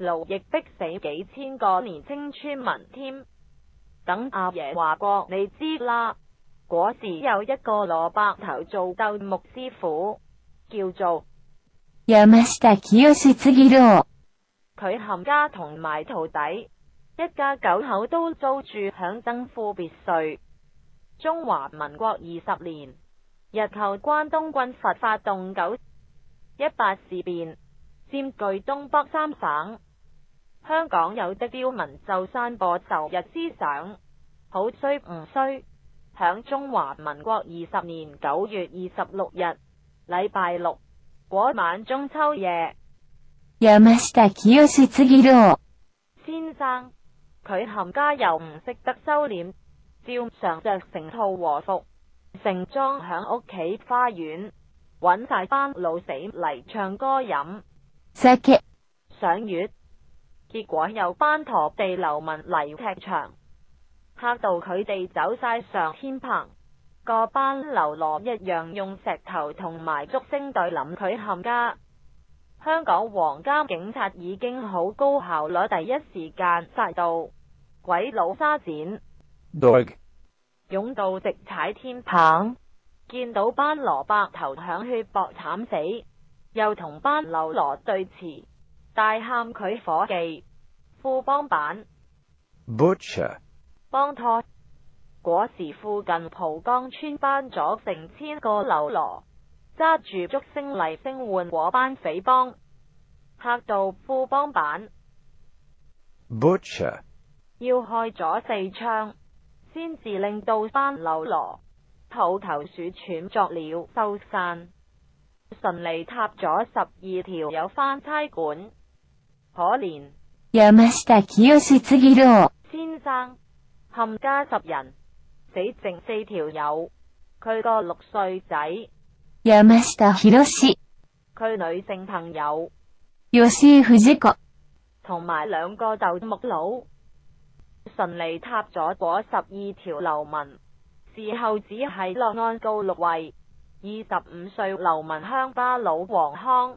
奴役逼死几千个年青村民添。等阿爷话过，你知啦。嗰时有一个萝卜头做斗木师傅，叫做。佢冚家同埋徒弟，一家九口都租住响登富别墅。中华民国二十年，日后关东军阀发动九一八事变，占据东北三省。香港有的刁民就散播仇日思想，好衰唔衰？响中华民国二十年九月二十六日，礼拜六嗰晚中秋夜，先生佢冚家又唔识得收敛，照常着成套和服，盛装响屋企花园揾晒班老死嚟唱歌饮，食上月。结果有班陀地流民嚟踢场，吓到佢哋走晒上天棚。个班流罗一样用石头同埋竹升对林佢冚家。香港皇家警察已经好高效，攞第一时间杀到鬼佬沙展，勇到直踩天棚，见到班罗伯头响血搏惨死，又同班流罗对峙。大喊佢伙计，富帮板，帮拖。嗰时附近蒲江村班咗成千个流罗，揸住竹升嚟升换嗰班匪帮，吓到富帮板。Butcher 要开咗四枪，先至令到班流罗土头鼠喘作了收散，顺利塌咗十二条有翻差馆。可怜。山下清次郎先生，冚家十人死，剩四条友。佢个六岁仔。山下弘佢女性朋友。吉井富子。同埋两个就木佬。顺利塌咗嗰十二条流民，事后只系落案告六位。二十五岁流民乡巴佬王康。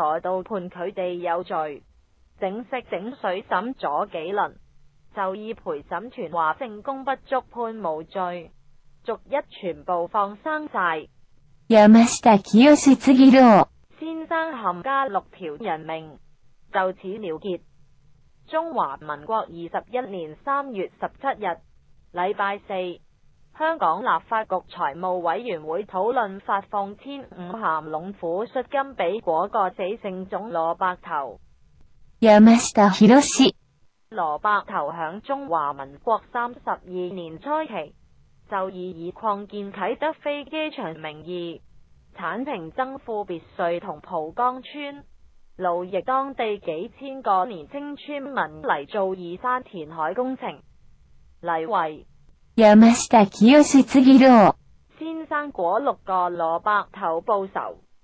在到判佢哋有罪，整色整水审咗几轮，就以陪审团话证供不足判无罪，逐一全部放生晒。先生含家六条人命就此了结。中华民国二十一年三月十七日，礼拜四。香港立法局財務委員會討論發放千五咸龍虎恤金，俾嗰個死剩總蘿伯頭。蘿伯頭響中華民國三十二年初期，就以以擴建啟德飛機場名義，剷平增富別墅同蒲江村，勞役當地幾千個年青村民嚟做移山填海工程，嚟為。山下清次郎。先生果六個蘿卜頭报仇。